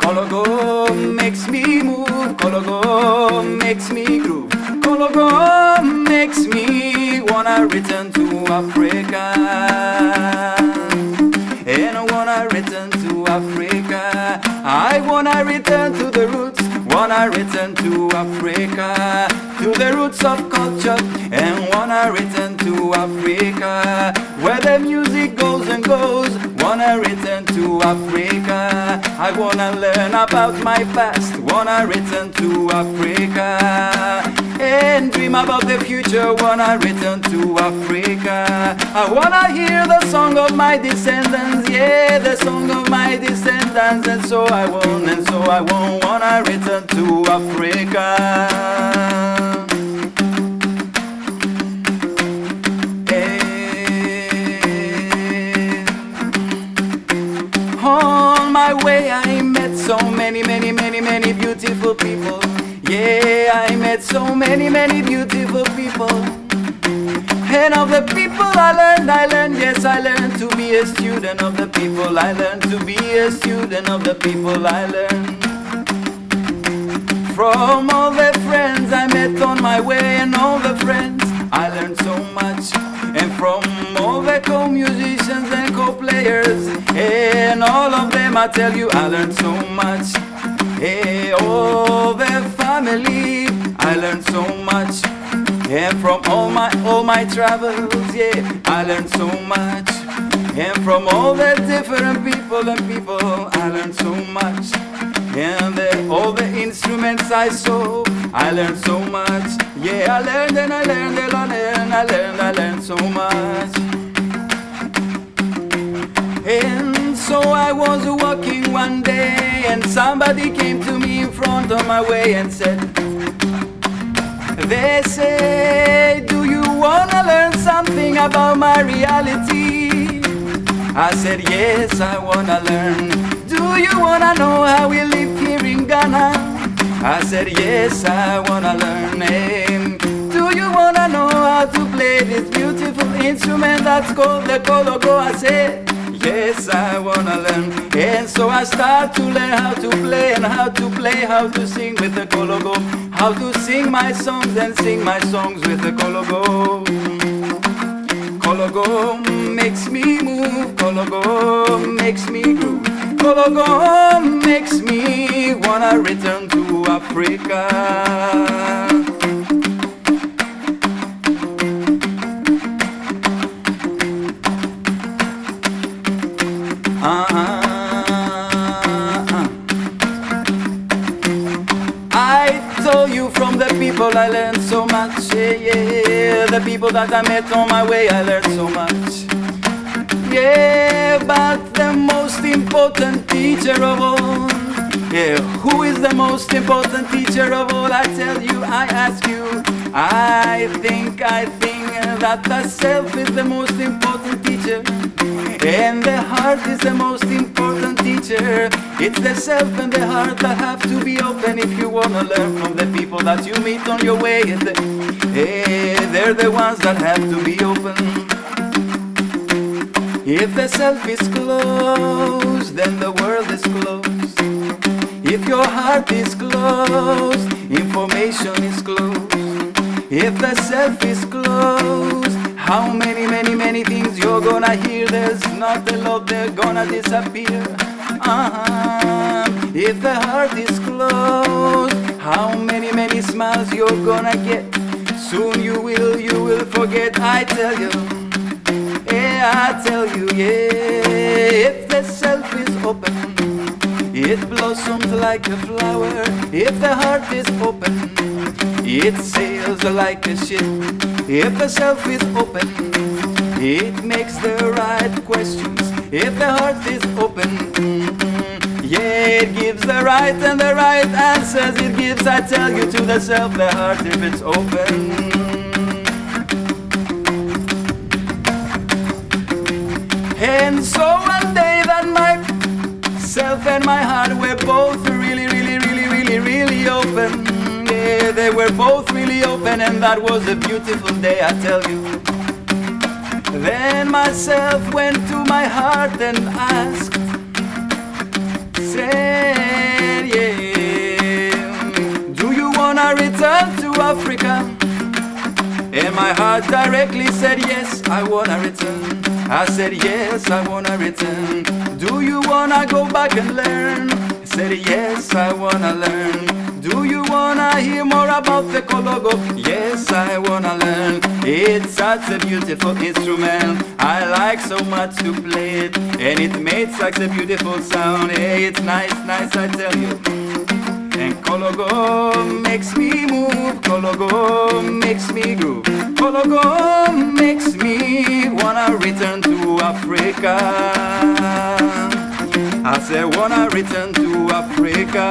Kologo makes me move, Kologo makes me groove. Kologo makes me wanna return to Africa. And I wanna return to Africa. I wanna return to the roots, wanna return to Africa. To the roots of culture, and wanna return to Africa. Where the music goes and goes, wanna return to Africa. I wanna learn about my past, wanna return to Africa. And dream about the future, when I return to Africa. I wanna hear the song of my descendants, yeah, the song of my descendants. And so I won't, and so I won't wanna return to Africa. On my way I met so many, many, many, many beautiful people. Yeah, I met so many, many beautiful people. And of the people I learned, I learned, yes, I learned to be a student of the people. I learned to be a student of the people I learned. From all the friends I met on my way and all the friends I learned so much And from all the co-musicians and co-players And all of them I tell you I learned so much family I learned so much And from all my all my travels, yeah I learned so much And from all the different people and people I learned so much and the, all the instruments I saw, I learned so much. Yeah, I learned and I learned and I learned, I learned, I learned so much. And so I was walking one day, and somebody came to me in front of my way and said, They say, Do you wanna learn something about my reality? I said, Yes, I wanna learn. Do you wanna know how we live here in Ghana? I said, Yes, I wanna learn. Hey, do you wanna know how to play this beautiful instrument that's called the kologo? I said, Yes, I wanna learn. So I start to learn how to play and how to play, how to sing with the kologo, how to sing my songs and sing my songs with the kologo. Kologo makes me move, Kologo makes me groove. Kologo makes me wanna return to Africa. Uh-uh. People I learned so much. Yeah, yeah, the people that I met on my way I learned so much. Yeah, but the most important teacher of all. Yeah, who is the most important teacher of all? I tell you, I ask you. I think, I think that the self is the most important teacher. And the heart is the most important teacher. It's the self and the heart that have to be open if you wanna learn from the people that you meet on your way. Hey, eh, they're the ones that have to be open. If the self is closed, then the world is closed. If your heart is closed, information is closed. If the self is closed, how many, many, many things you're gonna hear? There's not a lot, they're gonna disappear. Uh-huh. If the heart is closed, how many, many smiles you're gonna get? Soon you will, you will forget, I tell you. Yeah, I tell you, yeah, if the self is open, it blossoms like a flower. If the heart is open, it sails like a ship. If the self is open, it makes the right questions. If the heart is open, yeah, it gives the right and the right answers. It gives, I tell you, to the self, the heart, if it's open. And so my heart were both really, really, really, really, really open. Yeah, they were both really open, and that was a beautiful day, I tell you. Then myself went to my heart and asked, said, yeah, do you wanna return to Africa? And my heart directly said yes, I wanna return I said yes, I wanna return. Do you wanna go back and learn? I said yes, I wanna learn. Do you wanna hear more about the Kologo? Yes, I wanna learn. It's such a beautiful instrument. I like so much to play it. And it makes such a beautiful sound. Hey, it's nice, nice, I tell you and Kologo makes me move, Kologo makes me groove. Kologo makes me wanna return to Africa. I say wanna return to Africa.